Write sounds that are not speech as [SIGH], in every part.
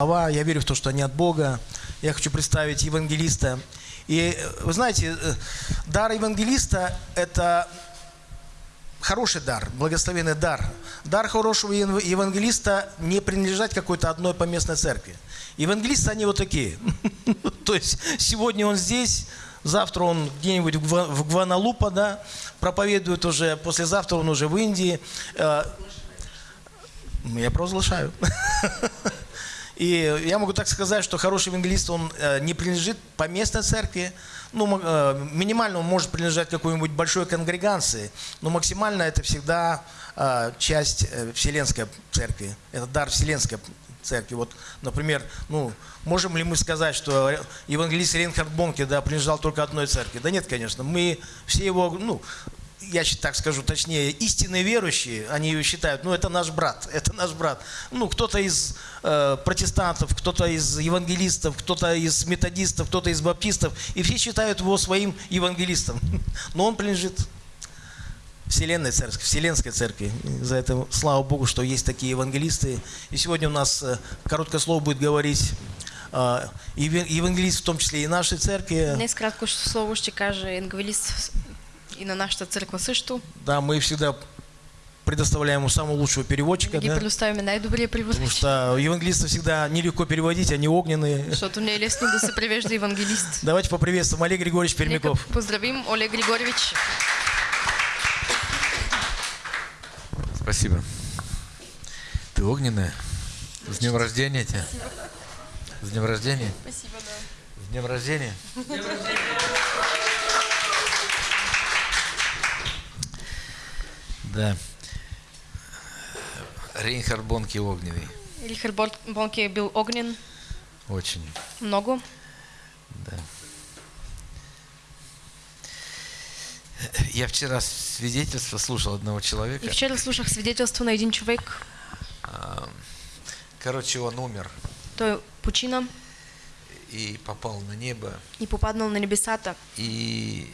слова, я верю в то, что они от Бога. Я хочу представить евангелиста. И э, вы знаете, э, дар евангелиста – это хороший дар, благословенный дар. Дар хорошего ев- евангелиста не принадлежать какой-то одной поместной церкви. Евангелисты, они вот такие. [LAUGHS] То есть сегодня он здесь, завтра он где-нибудь в Гваналупа, да, проповедует уже, послезавтра он уже в Индии. Э, Я провозглашаю. [LAUGHS] И я могу так сказать, что хороший евангелист, он э, не принадлежит поместной церкви, ну, э, минимально он может принадлежать какой-нибудь большой конгрегации, но максимально это всегда э, часть Вселенской церкви, это дар Вселенской церкви. Вот, например, ну, можем ли мы сказать, что евангелист Рейнхард Бонке, да, принадлежал только одной церкви? Да нет, конечно. Мы все его, ну, я так скажу точнее, истинные верующие, они ее считают, ну, это наш брат, [LAUGHS] это наш брат. Ну, кто-то из э, протестантов, кто-то из евангелистов, кто-то из методистов, кто-то из баптистов, и все считают его своим евангелистом. [LAUGHS] Но он принадлежит Вселенной церкви, Вселенской церкви. За это слава Богу, что есть такие евангелисты. И сегодня у нас э, короткое слово будет говорить э, евангелист, в том числе и нашей церкви. Днес кратко слово ще каже евангелист и на нашата църква също. Да, мы всегда предоставляем ему самого лучшего переводчика, Ги да? предоставяме най-добрия потому что евангелисты всегда нелегко переводить, они огненные. Защото не е лесно да се превежда евангелист. Давайте поприветствуем Олег Григорьевич Нека Пермяков. поздравим Олег Григорьевич. Спасибо. Ты огненная. С днем рождения тебя. С днем рождения. Спасибо, да. С днем рождения. Да. Рейнхард Бонки огненный. Рихард Бон- Бонке е бил огнен Очень. много. Да. Я вчера свидетельство слушал одного человека. И вчера слушах свидетелство на един човек. А, Короче, он умер Той почина и попал на небо и попаднал на небесата. и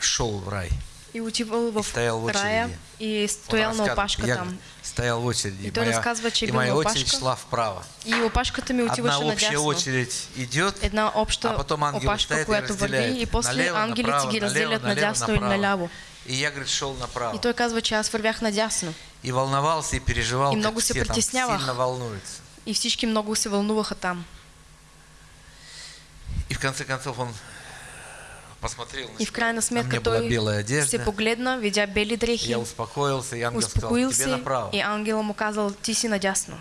шел в рай. И отивал в стоял в очереди. и стоял на опашка там. стоял в очереди. И че е и моя на очередь шла вправо. И опашката ми Одна отиваше общая надясно. очередь идет, Една обща а потом ангелы опашка, стоят и разделяют. и после налево, ангелите направо, ги разделят налево, надясно налево, или наляво. И я, говорит, шел направо. И той казва, че аз вървях надясно. И волновался, и переживал, И много се все там сильно волнуются. И всички много се вълнуваха там. И в конце концов он посмотрел на И в крайна на той белая одежда. се погледна, видя бели дрехи, Я успокоился, и ангел успокоил сказал, тебе направо. и ангела му казал, ти си надясно.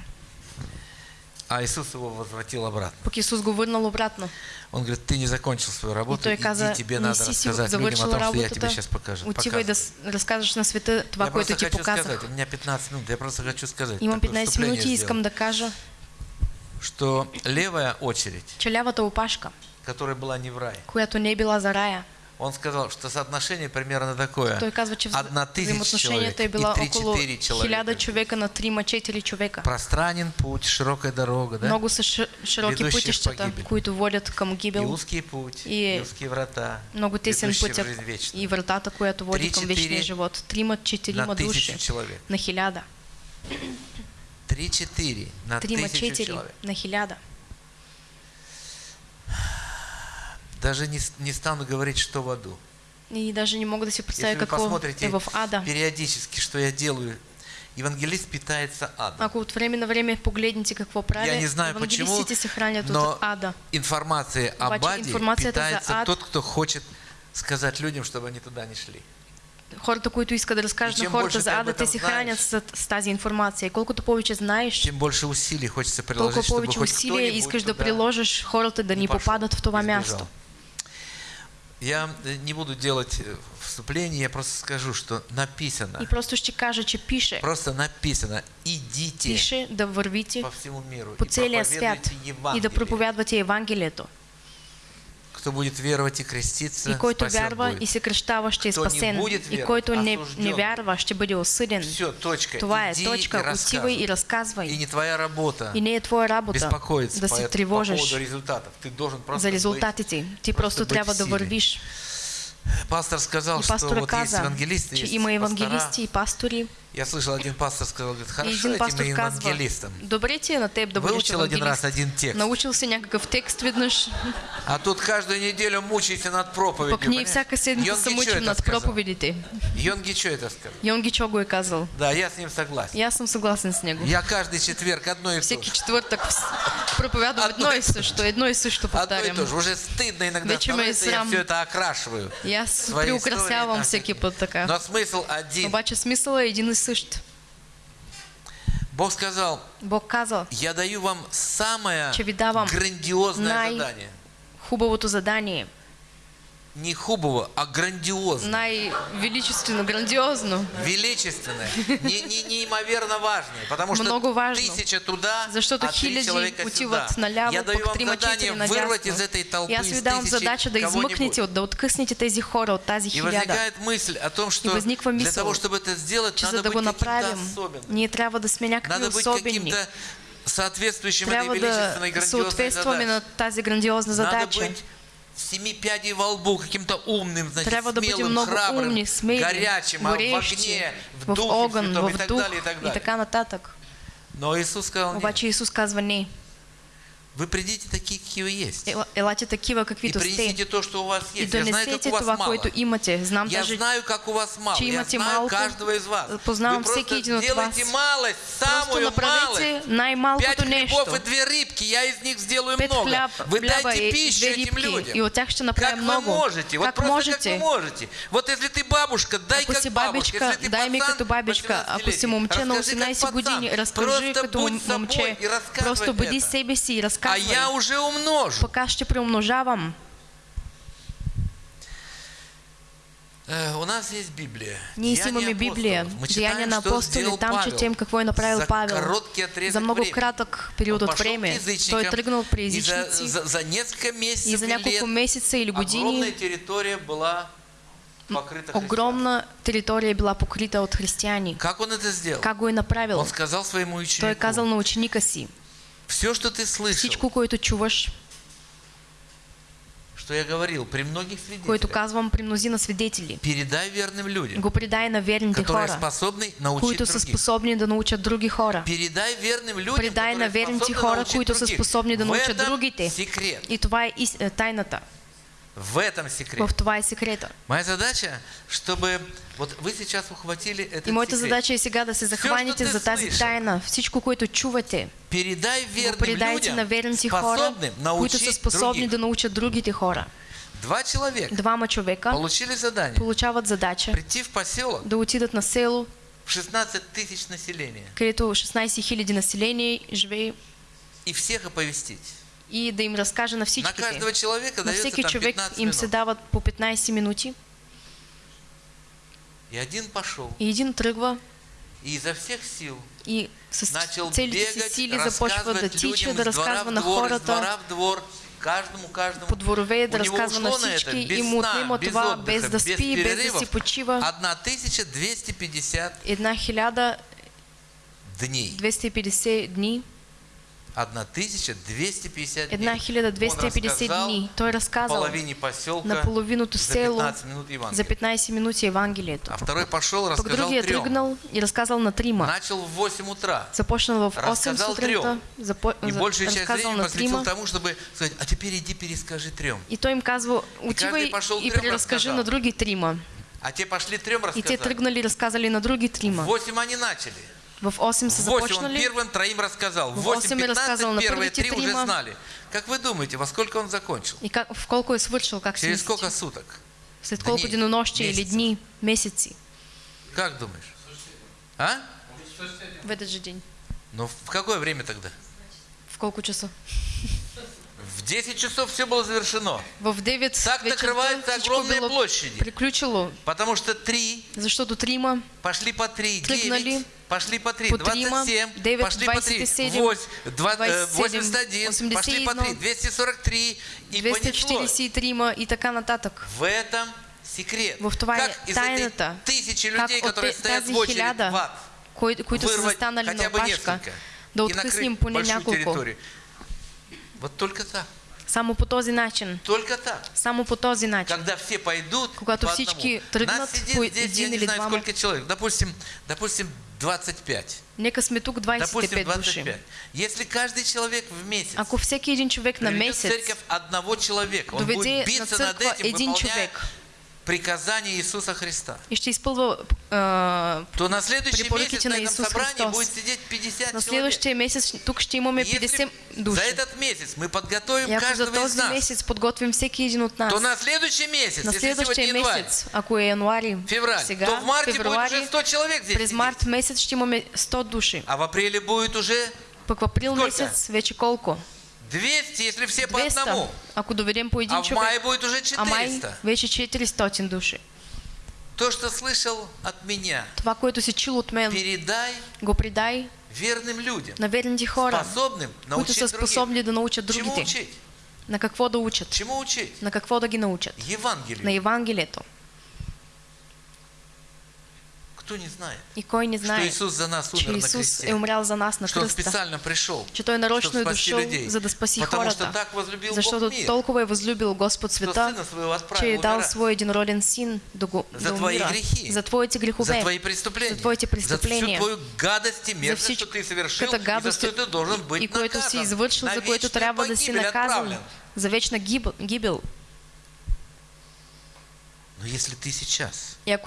А Иисус его возвратил обратно. Пък Исус го върнал обратно. Он говорит, ты не закончил свою И работу, иди, каза, тебе не надо рассказать людям о том, что я тебе сейчас покажу. отивай да с- разкажеш на света това, я което ти показах. сказать, у меня 15 минут, я просто хочу сказать. Имам такое 15 вступление минути и искам да кажа, Что левая очередь, че лявата опашка, которая была не в рай, която не е била за рая, он сказал, что соотношение примерно такое. той казва, че Одна тысяча человек е и била около 3-4 человека. 1000 човека на 3-4 човека. Пространен путь, широкая дорога, да? Много са ши- широки пътищата, които водят към И гибел. узкий путь, И и узкие врата, Много тесен пътя и вратата, която води към вечния живот. Четирима тысячу души человек. на хиляда. 3-4 на тысячу человек. на хиляда. Даже не, не стану говорить, что в аду. И даже не мога да си Если вы посмотрите е в ада. периодически, что я делаю, евангелист питается адом. Ако от време на време погледнете какво прави, Я не знаю почему, евангелистите се хранят но от ада. информация об Обаче аде за питается ад- тот, кто хочет сказать людям, чтобы они туда не шли. Хората, които искат да разкажат на чем хората за ты ада, те се знаеш, хранят с, с тази информация. И колкото повече знаеш, Тем больше усилий хочется приложить, толкова чтобы повече усилия искаш да приложиш хората да не попадат в това място. Я э, не буду делать э, вступление, я просто скажу, что написано, И просто ще кажа, че пише. просто написано, идите Пише да вървите по всему миру по и целия свят и Евангелие. да проповядвате Евангелието. Кто будет веровать и креститься, И който вярва будет. и се кръщава, ще е спасен. И който не, не вярва, ще бъде осъден. Все, точка. Това е Иди точка. и Отивай и рассказывай. И разказвай. не твоя работа И не е твоя работа беспокоиться да по, се по тревожиш поводу результатов. Ты должен просто за быть- резултатите. Ти просто быть трябва да вървиш. Пастор сказал, И что вот есть каза, евангелисты, че есть има пастора. евангелисти и пастори. Я слышал, один пастор сказал, говорит, хорошо един этим евангелистам. добре на теб да Выучил один раз один текст, Научил се някакъв текст веднъж, а тут каждую неделю мучайся над проповедью. пък ние всяка седмица се мучим над проповедите. Йонги что это сказал? Йонги Чо го е казал. Да, я с ним согласен. Аз съм съгласен с него. Я каждый четверг одно и то Всеки же. четвъртък вс- [LAUGHS] проповядвам Одно и също, едно и също Одно и повтарям. то же. Уже стыдно иногда Вече становится, я все это окрашиваю. Свои приукрасявам всеки так. път така. Но смысл один. Обаче смисъл е един и същ. Бог сказал, Бог казал, я даю вам самое грандиозное задание. хубавото задание, Не хубаво, а грандиозное. най-величествено, грандиозно, Величественное, не, не, неимоверно важное, потому что Много важно. тысяча туда, Защото а три человека сюда. наляво, Я даю вам задание вырвать из этой толпы, аз из тысячи задача да кого-нибудь. измъкнете, от- да откъснете тези хора от тази И возникает мысль о том, что для того, чтобы это сделать, надо за быть каким-то особенным. ние трябва да сме Надо быть каким-то соответствующим этой величественной грандиозной задаче. Надо быть семи пядей во лбу, каким-то умным, значит, бъдем смелым, храбрым, умни, смели, горячим, а в огне, в, духе огън, святом и в так дух далее, и так и далее. така нататък. Но Иисус сказал, Обаче Исус казва не. Вы придите такие, какие вы есть. Ела- Елате такива, И каквито принесите сте. то, что у вас И есть. Я знаю, как у вас това, мало. имате. Знам Я даже, знаю, как у вас мало. Я знаю малко. каждого из вас. Познавам Вы просто всеки един от вас. малость, просто самую малость. най-малкото Пять хлебов и две рыбки, я из них сделаю Пет много. хляб, Вы дайте и пищу этим людям. И от тях ще Как направим вы много. можете? Вот Как просто можете? как вы можете. Вот если ты бабушка, дай Ако как си бабушка. бабичка, Если ты дай ми пацан, като бабичка. Ако си 18-летний, момче на расскажи как 18 години, разкажи Просто като будь момче. и Просто бъди это. себе си и А я уже умножу. Пък аз ще преумножавам. Э, У нас есть Библия. Ние си имаме Библия, апостолов. Мы Деяния читаем, на что апостоли, сделал там Павел четем какво е направил за Павел. короткий отрезок За много времени. кратък период Он от пошел к време. язычникам, Той е тръгнал при и за, за, за несколько месяцев и за или няколко лет месеца или огромная години территория была покрыта христианами. огромна територия е била покрита от християни. Как он это сделал? Как го е направил? Он сказал своему ученику, Той е казал на ученика си, все, что ты слышал, всичко, което чуваш, что я говорил, при многих което свидетелях, казвам при мнозина свидетели, передай верным людям, го предай на верните которые хора, способны научить които са способни да научат други хора. Передай верным людям, Предай на верните хора, които са способни да научат другите. секрет. И това ис- е, тайната. В этом секрет. В секрета. Моя задача, чтобы вот вы сейчас ухватили этот И моята секрет. задача е сега да се захванете ти за тази слышал, тайна. Всичко, което чувате, Передай верным предайте на людям, верните хора, които са способни других. да научат другите хора. Два человека Двама човека получили задание получават задача прийти в поселок да отидат на село, в 16 тысяч населения където 16 000 население живее и всех оповестить. И да им разкаже на На всичките. каждого человека На всеки там 15 им се минут. дават по 15 минути И один пошел и един тръгва и изо всех сил и с начал целите си бегать, сили започва да тича, да разказва на двор, из хората двора в двор, каждому, каждому. по дворове, да разказва на всички без и му отнема без това отдыха, без да без спи, без да си перерывов. почива. 1250 Една хиляда дней. 250 дни, 1250 една дней. хиляда Он 250 рассказал дни. Той разказал половине поселка на половиното за село 15 минут Евангелие. за 15 минути Евангелието. А второй пошел, рассказал другия трем. тръгнал и разказал на трима. Начал в 8 утра. Започнал в 8 Разказал сутринта, запо... И за- большую часть времени посвятил тому, чтобы сказать, а теперь иди перескажи трем. И той им казва, отивай пошел и преразкажи разказал. на други трима. А те пошли трем И те рассказали. тръгнали и разказали на други В трима. 8 они начали. В 8 са В 8 он первым троим рассказал. В В восемь и рассказывал 8.15 на первые три уже знали. Как вы думаете, во сколько он закончил? И как, в колко свършил, как Через сколько суток? След колко денонощия или дни, месеци? Как думаешь? А? В этот же день. Ну, в какое время тогда? В колко часа? В 10 часов все было завершено. В 9 Так накрываются огромные площади. приключило, Потому что три защото трима пошли по три, Тръгнали девять пошли по три, по трима, 27 девет, пошли по три, 27, 81 пошли по три, 81, 243 и понеслось. 243 и така нататък. В этом секрет. В това как из этой тысячи людей, от которые стоят в очередь в ад, кои, които са застанали на хотя бы опашка, несколько да и откъснем поне няколко. территорию. Вот только так. Само по този начин. Только так. Само по този начин. Когда все пойдут Когато по всички тръгнат Нас сидит по здесь, я един не или знаю, сколько человек. Допустим, допустим, 25. Нека сме тук Допустим, 25 души. 25. Если каждый человек в месяц Ако всеки един човек на месец церковь одного человека, он будет на биться над църква этим, един човек приказания Иисуса Христа, а, то на следующий месяц на на этом Иисус собрании Христос. будет сидеть 50 на человек. следващия месец тук ще имаме Если 50 за души. этот месяц мы подготовим за каждого из нас, месец подготвим всеки един от нас, то на следующий месяц, на сегодня следващия январь, ако е януари, февраль, сега, то в марте будет уже 100 человек здесь през март месец ще имаме 100 души. А в апреле будет уже Пък в април Сколько? месец вече колко? 200, если все по 200, одному. ако доведем по един А в мае човек. будет уже А май 400. вече 400 души. То, что слышал от меня, Това, което си чул от мен, передай го придай верным людям, на верните хора, способным които са способни да научат Чему другите. учить? На какво да учат? Чему учить? На какво да ги научат? Евангелию. На Евангелието. Кто не знает, И кой не что знае, Иисус за нас умер на кресте, е умрял за нас на что Он специально пришел, че Той нарочно дошъл, людей, за да спаси потому что так возлюбил Защото Бог мир, толкова е възлюбил Господ что света, Сына Своего че е отправил дал свой единороден син да, го, за твои умира. грехи, за твоите грехове, за твои преступления, за твоите за всю преступления, твою гадость и мерзость, всичко- что ты совершил, и за что ты должен быть и наказан, извършил, на за което трябва да си наказан за вечна гиб- гибел. Но если ты сейчас, И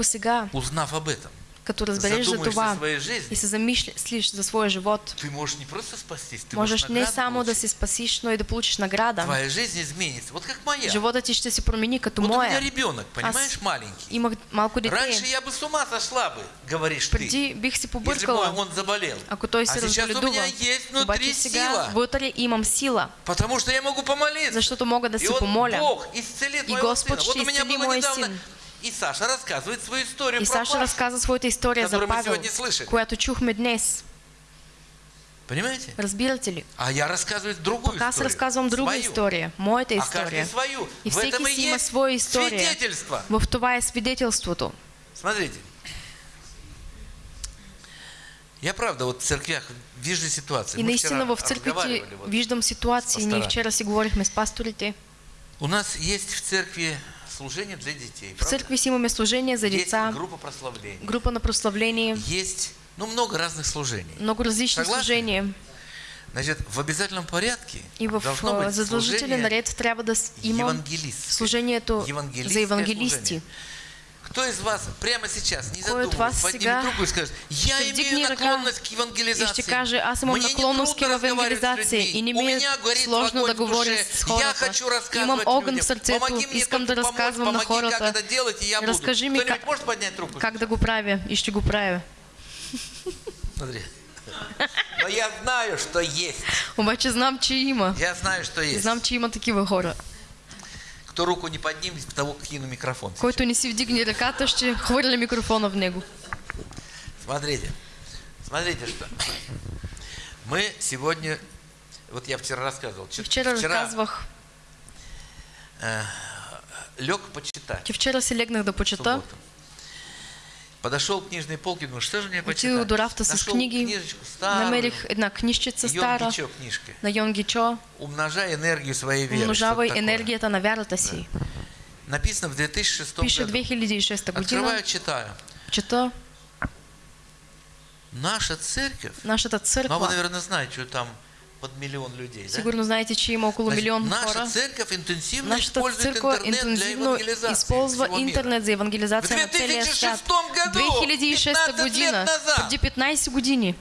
узнав об этом, като разбереш за това и се замислиш за своя живот, ты можешь не просто спастись, ты можеш можешь не само да се спасиш, но и да получиш награда. Твоя жизнь изменится. Вот как моя. Живота ти ще се промени като вот у меня моя. ребенок, понимаешь, маленький. Имах малко Раньше я бы с ума сошла бы, говоришь ты, Преди бих си если бы побъркала, он заболел. ако той а се сейчас у меня есть внутри сега сила, вътре имам сила, потому что я могу помолиться. защото мога да И се помоля. Бог исцелит И Господь сына. Вот у меня было недавно, сын. И Саша рассказывает свою историю И про Саша Пашу. разказа своята история за Павел, която чухме днес. Понимаете? Разбирате ли? А я рассказываю другую Пък аз историю. разказвам друга свою. история, моята А история. свою. И в всеки этом и есть своя история. свидетельство. В това е свидетелството. Смотрите. Я правда вот в церквях вижу ситуации. И Мы наистина в разговаривали вот. виждам ситуации. Пасторами. вчера си говорихме с пасторите. У нас есть в церкви служение для детей. В правда? църкви си имаме служение за Есть деца, группа прославления. група на прославление, Есть, ну, много разных служений. много различни Съгласни? служения. Значит, в обязательном порядке И в должно быть задължителен служение ред трябва да с- има евангелистское. служението за евангелисти. служение. Кто из вас прямо сейчас, не задумываясь, поднимет руку и скажет, я имею наклонность к евангелизации. каже, имам Мне не трудно разговаривать с людьми. и не У меня горит огонь в душе. Я хочу рассказывать людям. Помоги мне только помочь, помоги, как это делать, и я буду. Кто-нибудь как- может поднять руку? Как да го правя и ще го правя. Смотри. Но я знаю, что есть. Обаче знам, че има. Я знаю, что есть. Знам, че има такива хора. Кто руку не поднимет, того кину микрофон. Който не си вдигне ръката, ще хвърля микрофона в него. Смотрите, смотрите что. Мы сегодня, вот я вчера рассказывал, чё- вчера разказвах, лег почитать. че вчера си легнах да в почета. субботу. Подошел к книжной полке, думаю, что же мне почитать? до рафта с книги, намерих една книжчица стара на Йон Гичо. Умножай энергию своей веры. Умножавай енергията на вярата си. Написано в 2006 Пише году. 2006 година. Открываю, читаю. Чета Наша церковь, нашата ну а вы, наверное, знаете, что там под миллион людей, да? Сигурно знаете, че има около Значит, милион наша хора. церковь интенсивно Нашата использует для интензивно евангелизации използва интернет за евангелизация В на целия свят. 2006 году, 2006 15 година, преди 15 години.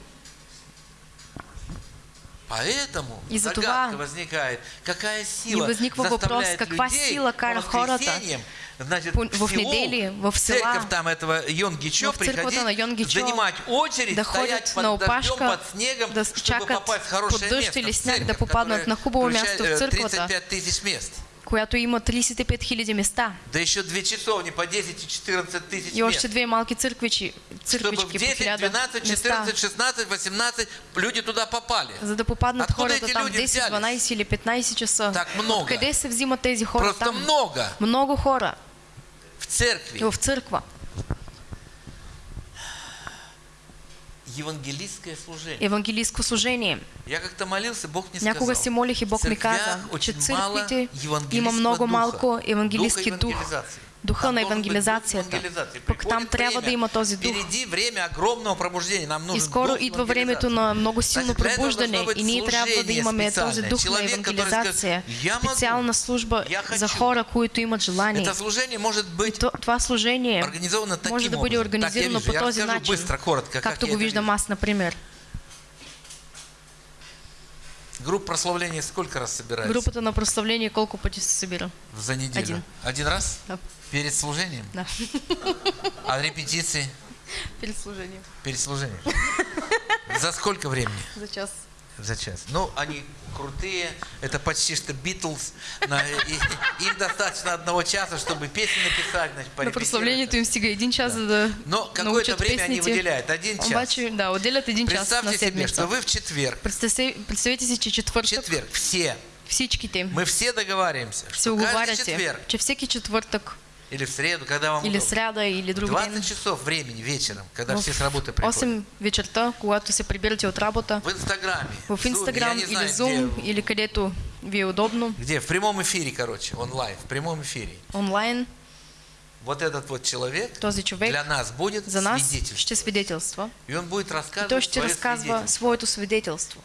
Поэтому И за това возникает, какая И сила възниква въпрос, каква сила кара хората значит, в села, церковь там этого Йонгичо на приходить, занимать очередь, стоять под дождем, под снегом, чтобы попасть в хорошее место, в церковь, которая на хубаво включает, място в э, църквата. 35 тысяч мест. която има 35 000 места. Да еще две часовни по 10 и 14 тысяч И още две малки църквичи, Чтобы в църквички по 10, 1000 12, места. 14, 16, 18 люди туда попали. За да попаднат Откуда хората эти там люди 10, взялись? 12 или 15 часа. Так много. Къде се взимат тези хора Просто там? много Много хора в церкви. в църква. евангелистское служение. евангелистко служение. Я как-то молился, Бог мне Някога сказал. се молих и Бог ми каза, че очень църквите има много малко евангелистски дух. Духа Там на быть евангелизацията. Пък там трябва да има този дух. Впереди время огромного пробуждения. Нам нужен И скоро идва времето на много силно пробуждане быть и ние трябва да имаме този дух на евангелизация, скажет, «Я могу, специална служба за хочу». хора, които имат желание. Это служение может И быть то- това служение организовано таким може да бъде образом. Так я организирано по този начин, както го виждам аз, например. Группа прославления сколько раз собирается? Групата на прославление колко пъти се събира? За неделю. Один. Один раз? Да. Перед служением? Да. А репетиции? Перед служением. Перед служением. За сколько времени? За час. За час. Ну, они крутые. Это почти что Битлз. Им достаточно одного часа, чтобы песни написать, значит, На им стига един час, да Но какое-то время они выделяют. Один час. Обаче, да, отделят един час Представьте себе, что вы в четверг, Представете, представете си, че в четвъртък четверг, все, мы все договариваемся, се что каждый оговаряте, четверг че всеки четвъртък или в среду, когда вам или сряда, или друг 20 ден, часов времени вечером, когда в все с работы приходят. 8 вечерта, когато се прибирате от работа, В Инстаграме, в Инстаграм или знаю, Zoom, где, или където ви е удобно, где, в прямом эфире, короче, онлайн, в прямом эфире. онлайн, Вот этот вот человек този човек для нас будет за нас? свидетель. ще свидетелства. И он будет И рассказывать той ще свое разказва свидетельство.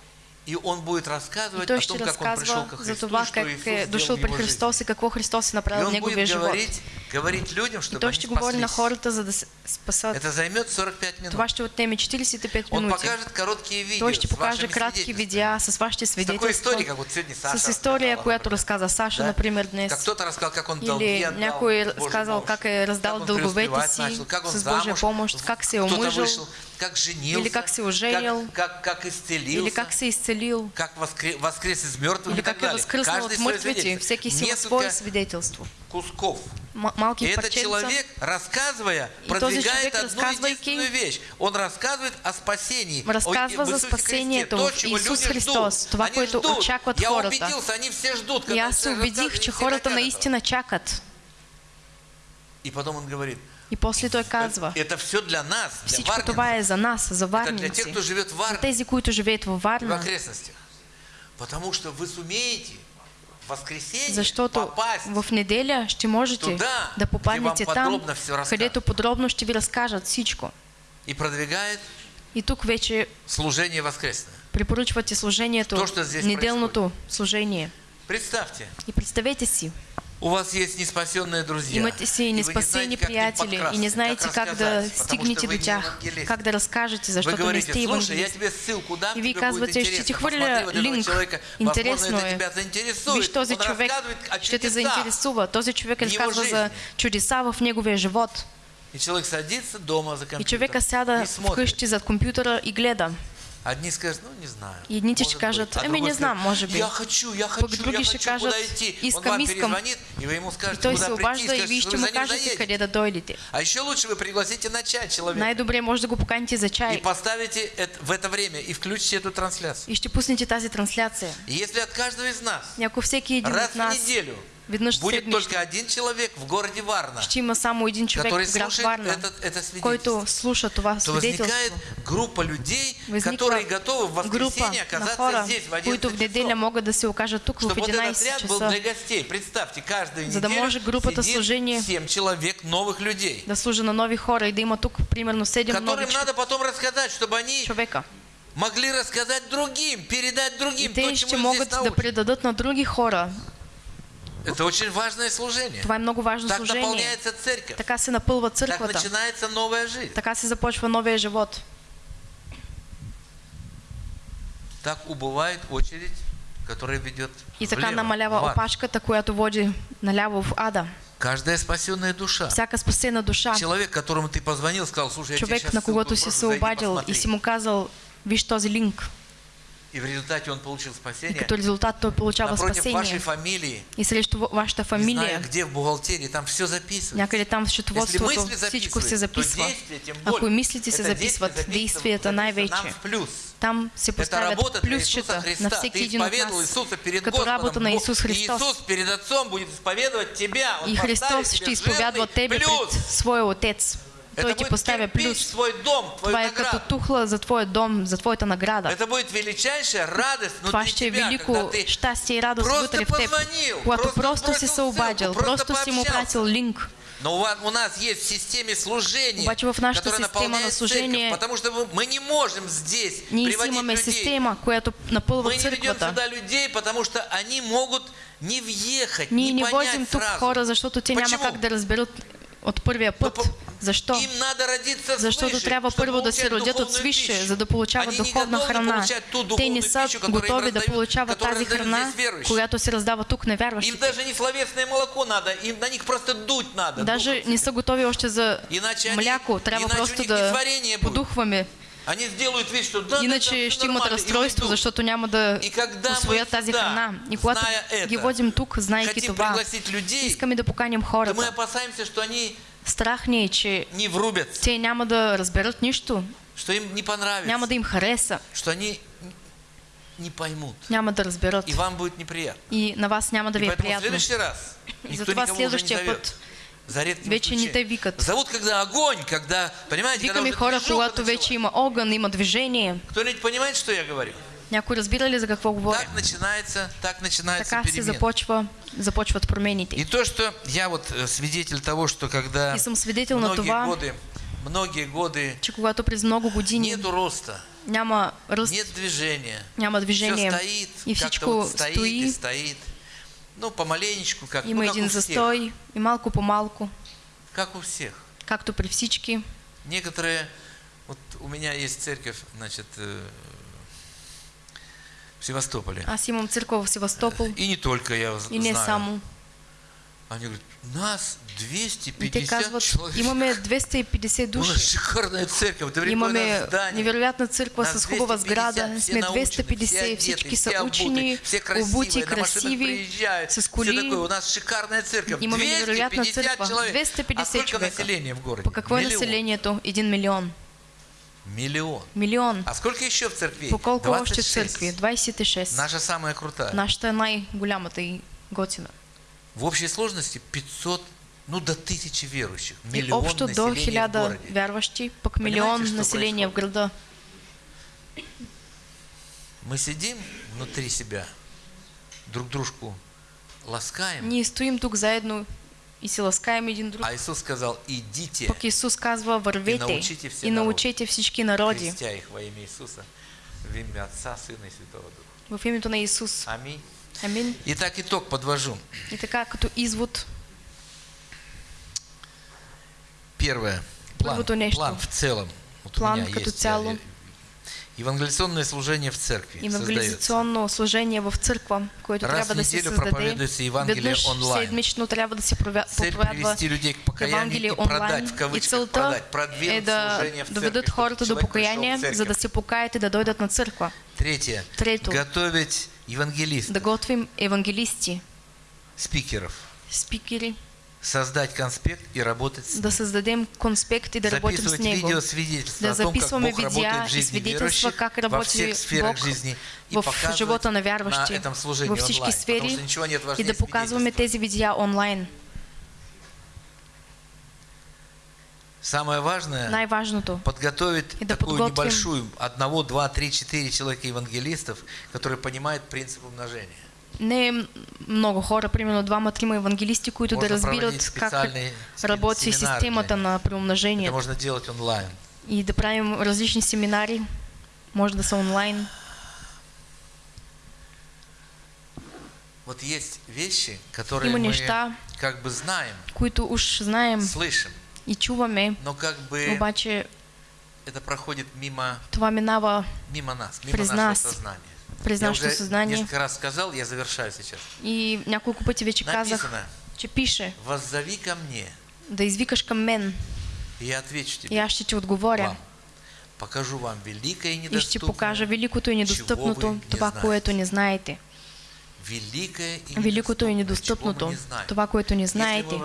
И он будет И рассказывать той о том, как он пришел ко Христу, това что как Иисус дошъл в при. Христос и какво Христос И направил в он будет живот. говорить, говорить людям, И чтобы той они ще говори на хората, за да спасат. Это займет 45 минут. Това ще отнеме 45 Он минути. покажет короткие видео Той ще покаже кратки видеа с вашите С такой историей, свидетелства. как вот сегодня Саша С рассказала, която разказа Саша, Да? например, днес. Как кто-то рассказал, как он долги Или отдал, някой Божьей разказал, помощью. как е раздал Как он дълговете си он с Божия замуж, помощ, как се е вышел, как женился, Или как се оженил, как, как, как исцелился, или как се изцелил, как воскре- воскрес из мертвых или и так как далее. възкръснал Каждый от свое мъртвите. свидетельство. Всеки си има Несколько свое свидетелство. кусков. М- И этот человек, рассказывая, продвигает одну единственную вещь. Он рассказывает о спасении. в за Христе. То, в чего Исус люди Христос, това, което очакват Я хората. убедился, они все ждут. И аз се убедих, че все хората наистина чакат. И потом он говорит, И после той казва, это все для нас, для всичко това е за нас, за Это для тех, кто живет в Варне. Тези, които живеят в Варна, окрестностях. Потому что вы сумеете в воскресенье защото попасть в неделя ще можете туда, да попаднете там, където подробно ще ви разкажат всичко. и продвигает И тук вече служение воскресное. препоръчвате служението, То, що здесь неделното служение. Представьте, И представете си, у вас есть неспасенные друзья. и вы не как к ним приятели и не знаете как да рассказать, потому стигнете что вы до не тях, евангелист. Вы не И хвърля Посмотри вот этого линк. человека, Интересно возможно, это е. тебя заинтересует. Виж този Он човек, рассказывает о ще те чудесах. заинтересува. Човек в его разказва за чудеса в неговия живот. И человек садится дома за И компьютер човека сяда и смотрит. вкъщи зад компютъра и гледа. Одни скажут, ну не знаю. И едните может ще кажат, быть. Другой не знам, скажет, може би. Я хочу, я Пък хочу, други я ще хочу, кажат, куда идти. Он искам, вам искам. перезвонит, и вы ему И скажете, той куда се обажда и скажете, вие что ще вы му за ним кажете къде да дойдете. А еще лучше вы пригласите на чай человека Най-добре може да го поканите за и чай поставите это, в это время и включите эту трансляцию. и ще пуснете тази трансляция. И если от каждого из нас И ако всеки един раз от в нас неделю веднъж будет только один человек в городе Варна, который в слушает Варна, это, это свидетельство, то возникает группа людей, которые готовы в воскресенье оказаться здесь в 11 които в неделя часов. могат да се окажат тук в Чтобы этот 11 отряд был для гостей. Представьте, каждую За да неделю може групата сидит служение 7 человек новых людей, да на нови хора и да има тук примерно 7 нови которым надо потом рассказать, чтобы они човека. могли рассказать другим, передать И другим то, те ще чему здесь да научат. предадат на други хора. Это очень важное служение. Това е много важно Так служение. наполняется церковь. Така се напълва Так църквата. начинается новая жизнь. Така се започва новия живот. Так убывает очередь, которая ведет И така влево, намалява в ад. опашката, която води наляво в ада. Каждая спасенная душа. Всяка спасена душа. Человек, которому ты позвонил, сказал, слушай, я тебе Човек, сейчас на когото си се обадил и посмотри». си му казал, виж този линк. И в результате он получил И спасение. като резултат той получава Напротив вашей спасение. фамилии, И срещу ва- вашата не знаю фамилия, где в бухгалтерии, там все записывается. някъде там в Если счетоводството мысли всичко се записываются, то записва. Ако и мислите се записват, действията най-вече. плюс. Там се Это поставят плюсчета Христа. на всеки един от нас. Иисуса перед Като работа на Бог- Исус И Христос. Иисус перед Отцом будет исповедовать тебя. Он И Христос ще изповядва тебе плюс. пред своя Отец. Той ти поставя плюс. твой дом, твою Това е като награду. тухла за твоя дом, за твоята награда. Это будет величайшая радость Това ще е велико щастие и радост просто вътре в теб. Когато просто просто си се обадил, просто си му пратил линк. Но у у нас есть в системе служения, Обаче в которая система на наполняет служение- церковь, потому что мы, не можем здесь си приводить людей. система, която Мы не ведем сюда людей, потому что они могут не въехать, не не понять сразу. хора, защото те няма Почему? как да разберат от първия път. Защо? Защото трябва първо да се родят от свише, за да получават духовна храна. Те не са готови да получават тази храна, която се раздава тук на Им даже не словесное молоко надо, им на них просто дуть надо. Даже не са готови още за мляко. Трябва просто да подухваме. Они сделают вид, что да, да, да, Иначе всё ще имат и разстройство, защото няма да И когда мы освоят тази храна. И когато это, ги водим тук, хотим това, людей, искаме да поканим то мы хората. опасаемся, что они Страх ни е, че не врубятся, те няма да разберат нищо, что им не понравится, няма да им хареса, что они не поймут. няма да разберат. И вам будет неприятно. И на вас няма да И ви е приятно. следующий раз никто Затова следващия път За редким вече не те исключением. викат. Зовут, когда огонь, когда, понимаете, когда Викаме уже хора, когато вече има огън, има движение. Кто-нибудь понимает, что я говорю? Някой разбира ли за какво говоря? Так начинается, так начинается Така се перемена. започва, започват промените. И то, что я вот э, свидетель того, что когда И съм свидетел на многие това, годы, многие годы че когато през много години нету роста, няма ръст, нет движения, няма все движение стоит, и всичко вот стоит и стои, стоит. Ну, помаленечку, как, има ну, как един у всех. застой и малко по малко, Как у всех. както при всички. Некоторые, вот у меня есть церковь, значит, э, в Севастополе. Аз имам църква в Севастопол И не только я и не знаю. само. Они говорят, нас И те 250 казват, человек. имаме 250 У нас души. шикарная церковь, это Имаме великое здание. невероятна църква Нас с хубава 250, сграда. Сме научены, 250, все одеты, всички са учени, обути, красиви, с коли. У нас шикарная церковь. Имаме невероятна 250 църква. человек. 250 а сколько човека. населения в городе? По какво е Миллион. населението? Един милион. Миллион. Милион. А сколько еще в церкви? По колко още 26. църкви? 26. Наша самая крутая. Нашата е най-голямата и готина. В общей сложности 500, ну до тысячи верующих. И Миллион общо до населения хиляда городе. Понимаете, милион что население в града. Мы сидим внутри себя, друг дружку ласкаем, Ние стоим тук заедно и се ласкаем един друг. а Иисус сказал, идите, Пък Исус казва, вървете научите все и научете всички народи крестя их во имя Иисуса, в имя Отца, Сына и Святого Духа. в името на Исус. Аминь. Амин. Итак, итог подвожу. И така, като извод, Первое. План, план в целом. Вот План като есть, цяло. я- Евангелиционное служение в церкви создается. евангелизационно служение в църква, което Раз трябва да се създаде. Веднъж онлайн. седмично трябва да се проповядва привести людей к покаянию Евангелие и продать, онлайн. в И целта е да служение в доведат церкви, хората до покаяние, за да се покаят и да дойдат на църква. Третье. Трето. Готовить евангелистов, Да готвим евангелисти, спикеров. спикери, Создать конспект и работать с да създадем конспект и да работим с Записывать него. видео свидетельства Да о том, как Бог работает в и жизни верующих как во всех сферах Бог жизни и в живота на этом служении всички онлайн, потому сфери что ничего нет и важнее да показваме свидетельства. тези видеа онлайн. Самое важное подготовить И да такую подготвим- небольшую, одного, два, три, четыре человека евангелистов, которые понимают принцип умножения. не много хора, примерно двама-трима евангелисти, които да Можно разбират проводить как работи системата на Это преумножението можно делать онлайн. и да правим различни семинари, може да са онлайн. Вот есть вещи, которые Има мы неща, как бы знаем, които уж знаем. слышим, и чуваме, но как бы обаче это проходит мимо, това минава мимо нас, мимо През нашего нас. сознания. през Я нашето уже съзнание. несколько раз сказал, я завершаю сейчас. И няколко пъти вече казах, Написано, че пише воззови ко мне, да извикаш към мен и я отвечу тебе. и аз ще ти отговоря. вам. Покажу вам великое и И ще недоступное. покажа великото и недостъпното, това, което не знаете. Великое и Великото и недоступное, чего мы недостъпното, не знаем. това, което не знаете.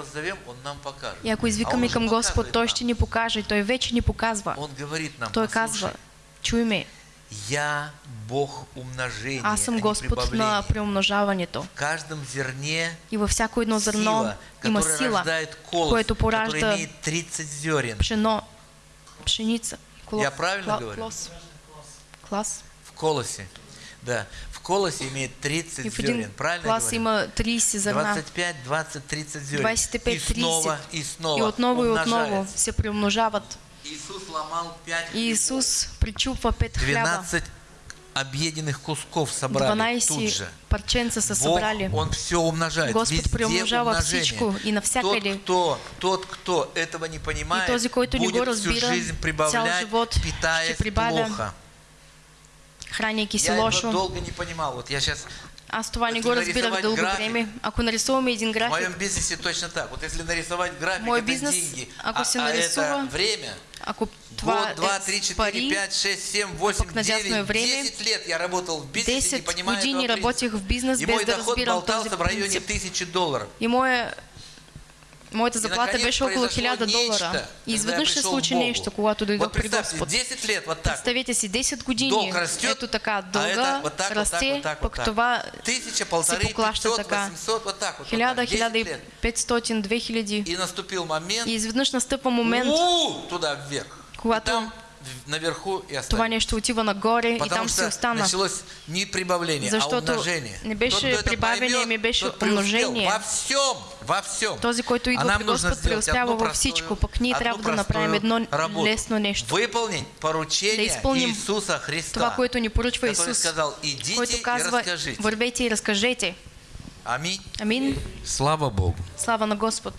И ако извикаме към Господ, Той ще ни покаже. Той вече ни показва. Той казва, чуй ме, Я Бог умножения, Аз съм а Господ на приумножаването. В каждом зерне И във всяко едно зърно сила, има сила, колос, което поражда имеет 30 зерен. пшено, пшеница. Колос, Я правильно кла- говорю? Клас. Клас. В колосе. Да. В колосе имеет 30 И зерен. Правильно клас говорю? има 30 зърна. 25, 20, 30 зерен. 25, и снова, 30. и снова И отново и отново умножается. се приумножават. Иисус ломал 5 И Исус причупва пет хляба. 12 объеденных кусков собрали тут 12 же. парченца са Бог. Он все умножает. Господ Везде приумножава умножение. всичко и навсякъде. Тот, кто, тот, кто этого не понимает, И този, който будет всю разбира, жизнь прибавлять, живот питаясь плохо. Храняйки се Я этого долго не понимал. Вот я сейчас Аз това не го разбирах дълго график, време. Ако нарисуваме един в моем график, бизнесе точно так. Вот если нарисовать график, Мой это бизнес, деньги, ако а, се а это время, ако това Год, два, три, е четыре, пари, пять, шесть, семь, восемь, пък надясно е девять, време, десять лет я работал в бизнесе, не 10 понимая години работих в бизнес И без мой да доход разбирам този болтался в районе принцип. тысячи долларов. И моя, моята заплата наконец, беше около произошло 1000 долара. И изведнъж се случи Богу. нещо, когато дойдох Вот при Господ. 10 лет вот так. Представете си, 10 години, Долг растет, ето така, а дълга это вот так, вот расте, вот так, вот пък так. това Тысяча, полторы, се поклаща 500, така. 800, вот так вот. вот 1000, так, 10 лет. 1500, 2000. И наступил момент, И изведнъж настъпва момент, у, туда вверх. Когато наверху и това остались. нещо отива нагоре и Потому там си что остана. началось не прибавление, а Защото умножение. не беше Тот, прибавение, поймет, ми беше умножение. Во всем, во всем. Този, който а идва нам при нужно Господ, преуспява простую- всичко, пък ние трябва да направим едно работу. лесно нещо. Выполнить Да поручение изпълним Иисуса Христа. Това, което ни поръчва который Исус, сказал, идите който и казва, вървете и разкажете. Аминь. Амин. Слава Богу. Слава на Господ.